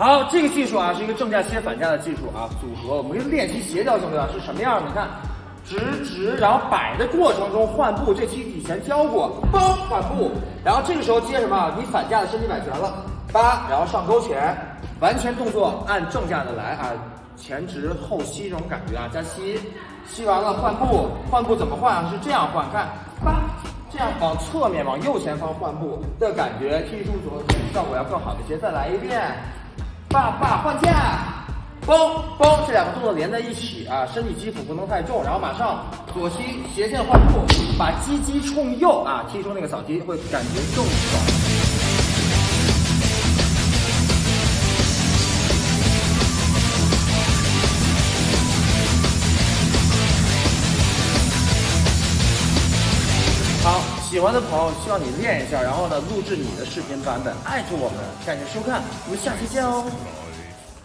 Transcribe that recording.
好，这个技术啊是一个正架切反架的技术啊，组合我们练习协调性对吧？是什么样的？你看，直直，然后摆的过程中换步，这期以前教过，嘣换步，然后这个时候接什么？你反架的身体摆全了，八，然后上勾拳，完全动作按正架的来啊，前直后吸这种感觉啊，加吸，吸完了换步，换步怎么换啊？是这样换，看八，这样往侧面往右前方换步的感觉，踢出左腿效果要更好一些。再来一遍。爸爸换架，嘣嘣，这两个动作连在一起啊，身体基础不能太重，然后马上左膝斜线换步，把鸡鸡冲右啊，踢出那个扫踢，会感觉更爽。好，喜欢的朋友希望你练一下，然后呢录制你的视频版本，艾特我们，感谢收看，我们下期见哦。